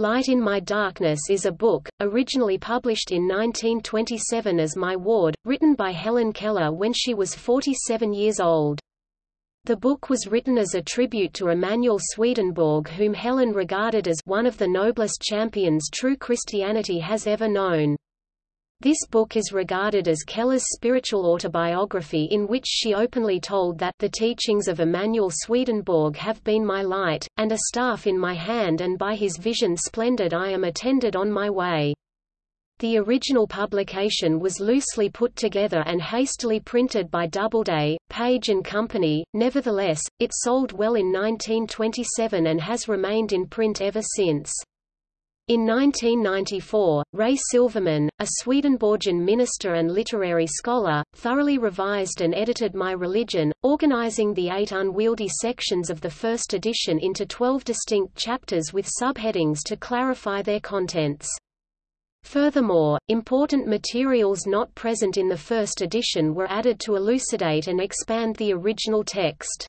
Light in My Darkness is a book, originally published in 1927 as My Ward, written by Helen Keller when she was 47 years old. The book was written as a tribute to Emanuel Swedenborg whom Helen regarded as one of the noblest champions true Christianity has ever known. This book is regarded as Keller's spiritual autobiography in which she openly told that the teachings of Emanuel Swedenborg have been my light, and a staff in my hand and by his vision splendid I am attended on my way. The original publication was loosely put together and hastily printed by Doubleday, Page and Company, nevertheless, it sold well in 1927 and has remained in print ever since. In 1994, Ray Silverman, a Swedenborgian minister and literary scholar, thoroughly revised and edited My Religion, organizing the eight unwieldy sections of the first edition into twelve distinct chapters with subheadings to clarify their contents. Furthermore, important materials not present in the first edition were added to elucidate and expand the original text.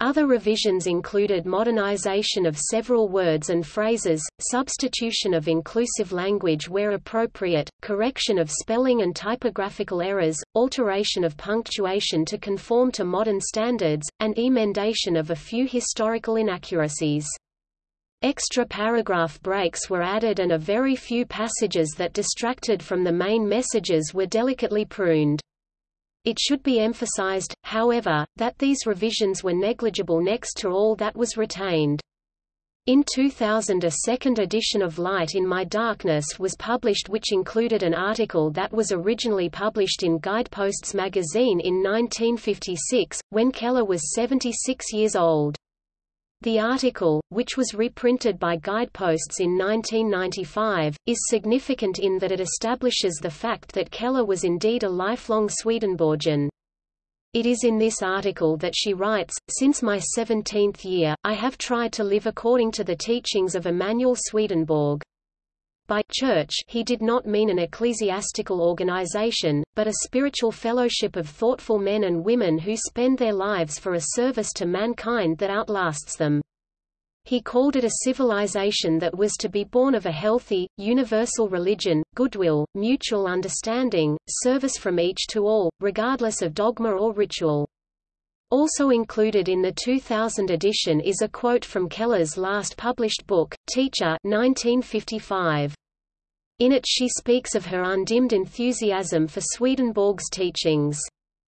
Other revisions included modernization of several words and phrases, substitution of inclusive language where appropriate, correction of spelling and typographical errors, alteration of punctuation to conform to modern standards, and emendation of a few historical inaccuracies. Extra paragraph breaks were added and a very few passages that distracted from the main messages were delicately pruned. It should be emphasized, however, that these revisions were negligible next to all that was retained. In 2000 a second edition of Light in My Darkness was published which included an article that was originally published in Guideposts magazine in 1956, when Keller was 76 years old. The article, which was reprinted by Guideposts in 1995, is significant in that it establishes the fact that Keller was indeed a lifelong Swedenborgian. It is in this article that she writes, Since my 17th year, I have tried to live according to the teachings of Emanuel Swedenborg. By church he did not mean an ecclesiastical organization, but a spiritual fellowship of thoughtful men and women who spend their lives for a service to mankind that outlasts them. He called it a civilization that was to be born of a healthy, universal religion, goodwill, mutual understanding, service from each to all, regardless of dogma or ritual. Also included in the 2000 edition is a quote from Keller's last published book, Teacher 1955. In it she speaks of her undimmed enthusiasm for Swedenborg's teachings.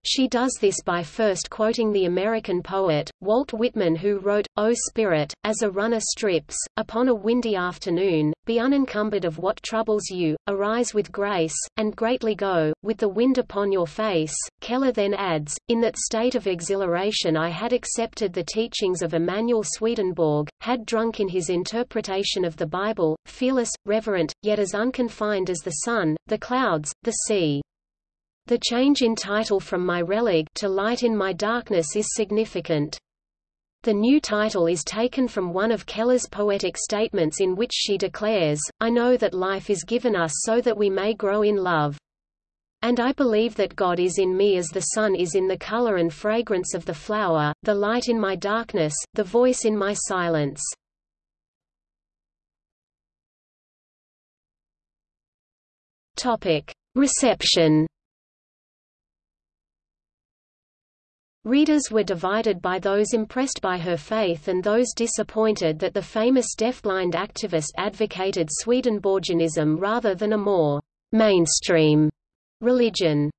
She does this by first quoting the American poet, Walt Whitman who wrote, O Spirit, as a runner strips, upon a windy afternoon, be unencumbered of what troubles you, arise with grace, and greatly go, with the wind upon your face. Keller then adds, In that state of exhilaration I had accepted the teachings of Emanuel Swedenborg, had drunk in his interpretation of the Bible, fearless, reverent, yet as unconfined as the sun, the clouds, the sea. The change in title from My Religion to Light in My Darkness is significant. The new title is taken from one of Keller's poetic statements in which she declares, I know that life is given us so that we may grow in love. And I believe that God is in me as the sun is in the color and fragrance of the flower, the light in my darkness, the voice in my silence. Reception Readers were divided by those impressed by her faith and those disappointed that the famous deafblind activist advocated Swedenborgianism rather than a more mainstream religion.